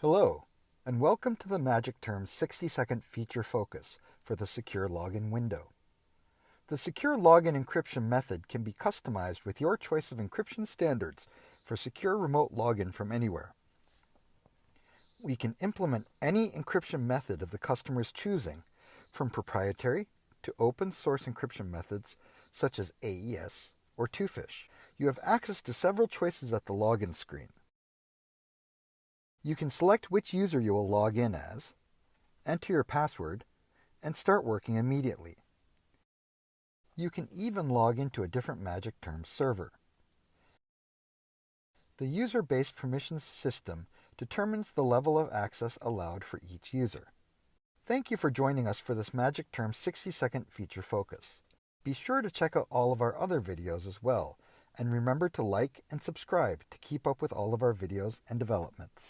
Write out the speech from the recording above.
Hello, and welcome to the Magic Term 60 second feature focus for the Secure Login window. The Secure Login encryption method can be customized with your choice of encryption standards for secure remote login from anywhere. We can implement any encryption method of the customer's choosing, from proprietary to open source encryption methods such as AES or Twofish. You have access to several choices at the login screen. You can select which user you will log in as, enter your password, and start working immediately. You can even log into a different Magic Terms server. The user-based permissions system determines the level of access allowed for each user. Thank you for joining us for this Magic Term 60-second feature focus. Be sure to check out all of our other videos as well, and remember to like and subscribe to keep up with all of our videos and developments.